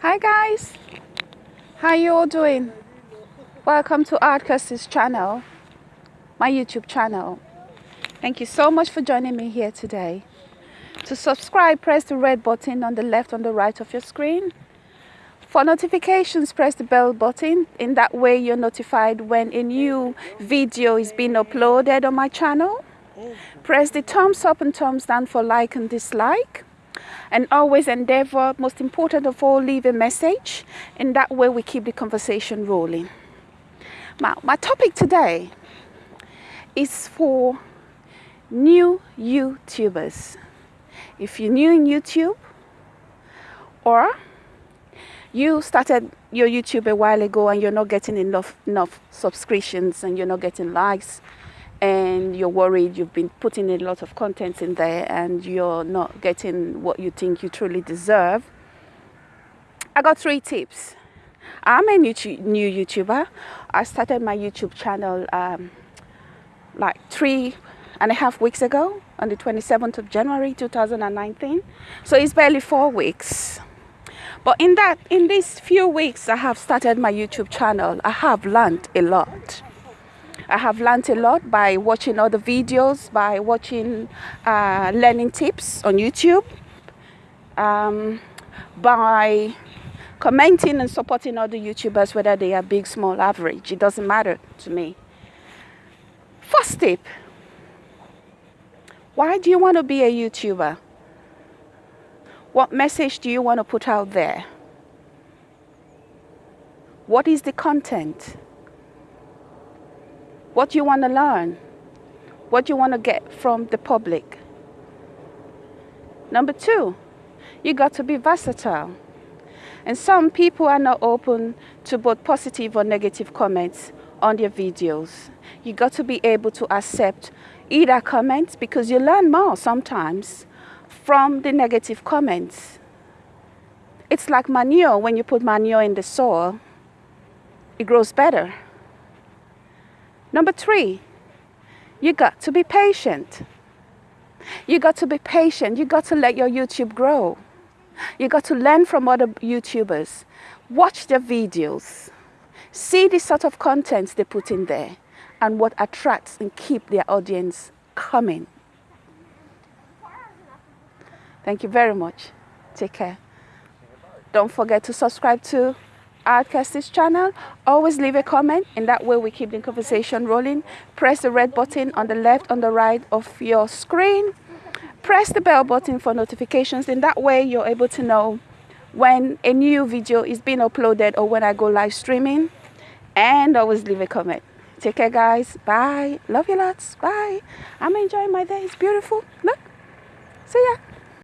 Hi guys, how you all doing? Welcome to Art channel, my YouTube channel. Thank you so much for joining me here today. To subscribe, press the red button on the left on the right of your screen. For notifications, press the bell button. In that way, you're notified when a new video is being uploaded on my channel. Press the thumbs up and thumbs down for like and dislike and always endeavor, most important of all, leave a message. In that way, we keep the conversation rolling. Now, my topic today is for new YouTubers. If you're new in YouTube or you started your YouTube a while ago and you're not getting enough enough subscriptions and you're not getting likes and you're worried you've been putting a lot of content in there and you're not getting what you think you truly deserve. I got three tips. I'm a new, youtuber. I started my youtube channel um, like three and a half weeks ago on the 27th of january 2019 so it's barely four weeks. But in that in these few weeks i have started my youtube channel i have learned a lot I have learned a lot by watching other videos, by watching uh, learning tips on YouTube, um, by commenting and supporting other YouTubers, whether they are big, small, average. It doesn't matter to me. First tip. Why do you want to be a YouTuber? What message do you want to put out there? What is the content? What you want to learn, what you want to get from the public. Number two, you got to be versatile. And some people are not open to both positive or negative comments on their videos. You got to be able to accept either comments because you learn more sometimes from the negative comments. It's like manure. When you put manure in the soil, it grows better. Number three, you got to be patient. You got to be patient. You got to let your YouTube grow. You got to learn from other YouTubers. Watch their videos. See the sort of contents they put in there and what attracts and keep their audience coming. Thank you very much. Take care. Don't forget to subscribe to Artcast's channel. Always leave a comment. In that way, we keep the conversation rolling. Press the red button on the left, on the right of your screen. Press the bell button for notifications. In that way, you're able to know when a new video is being uploaded or when I go live streaming. And always leave a comment. Take care, guys. Bye. Love you lots. Bye. I'm enjoying my day. It's beautiful. Look. See ya.